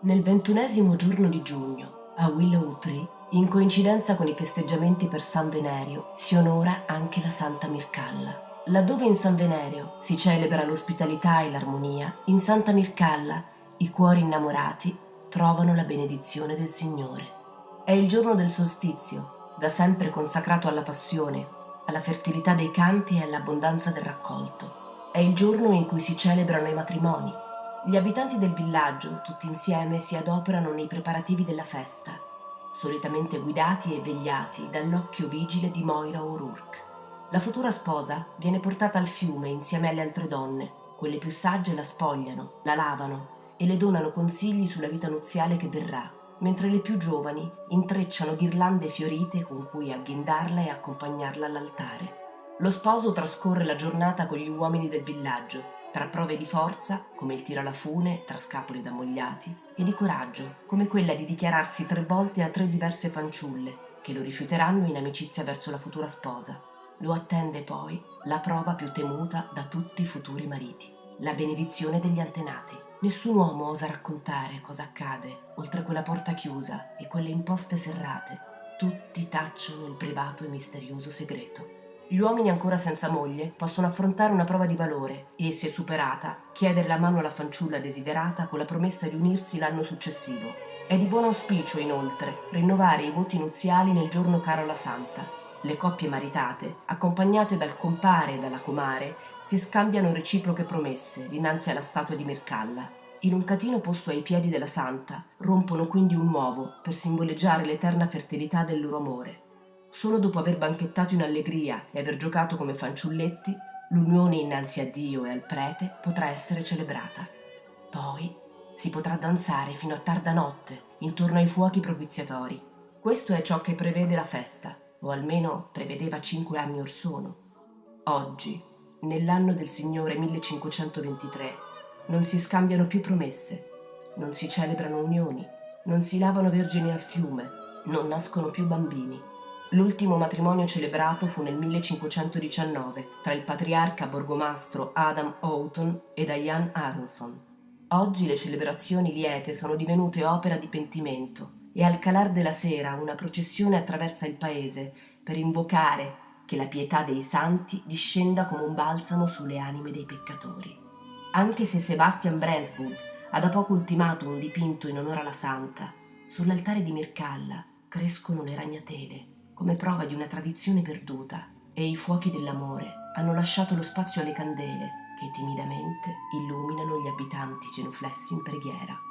Nel ventunesimo giorno di giugno, a Willow Tree, in coincidenza con i festeggiamenti per San Venerio, si onora anche la Santa Mircalla. Laddove in San Venerio si celebra l'ospitalità e l'armonia, in Santa Mircalla i cuori innamorati trovano la benedizione del Signore. È il giorno del solstizio, da sempre consacrato alla passione, alla fertilità dei campi e all'abbondanza del raccolto. È il giorno in cui si celebrano i matrimoni, gli abitanti del villaggio, tutti insieme, si adoperano nei preparativi della festa, solitamente guidati e vegliati dall'occhio vigile di Moira O'Rourke. La futura sposa viene portata al fiume insieme alle altre donne. Quelle più sagge la spogliano, la lavano e le donano consigli sulla vita nuziale che verrà, mentre le più giovani intrecciano ghirlande fiorite con cui agghindarla e accompagnarla all'altare. Lo sposo trascorre la giornata con gli uomini del villaggio tra prove di forza, come il tiro alla fune tra scapoli dammogliati, e di coraggio, come quella di dichiararsi tre volte a tre diverse fanciulle, che lo rifiuteranno in amicizia verso la futura sposa. Lo attende poi la prova più temuta da tutti i futuri mariti, la benedizione degli antenati. Nessun uomo osa raccontare cosa accade oltre quella porta chiusa e quelle imposte serrate. Tutti tacciono il privato e misterioso segreto. Gli uomini ancora senza moglie possono affrontare una prova di valore e, se superata, chiedere la mano alla fanciulla desiderata con la promessa di unirsi l'anno successivo. È di buon auspicio, inoltre, rinnovare i voti nuziali nel giorno caro alla santa. Le coppie maritate, accompagnate dal compare e dalla comare, si scambiano reciproche promesse dinanzi alla statua di Mercalla. In un catino posto ai piedi della santa, rompono quindi un uovo per simboleggiare l'eterna fertilità del loro amore. Solo dopo aver banchettato in allegria e aver giocato come fanciulletti, l'unione innanzi a Dio e al prete potrà essere celebrata. Poi si potrà danzare fino a tarda notte intorno ai fuochi propiziatori. Questo è ciò che prevede la festa, o almeno prevedeva cinque anni or sono. Oggi, nell'anno del Signore 1523, non si scambiano più promesse, non si celebrano unioni, non si lavano vergini al fiume, non nascono più bambini L'ultimo matrimonio celebrato fu nel 1519 tra il patriarca borgomastro Adam Houghton e Diane Aronson. Oggi le celebrazioni liete sono divenute opera di pentimento e al calar della sera una processione attraversa il paese per invocare che la pietà dei santi discenda come un balsamo sulle anime dei peccatori. Anche se Sebastian Brentwood ha da poco ultimato un dipinto in onore alla santa, sull'altare di Mircalla crescono le ragnatele come prova di una tradizione perduta e i fuochi dell'amore hanno lasciato lo spazio alle candele che timidamente illuminano gli abitanti genuflessi in preghiera.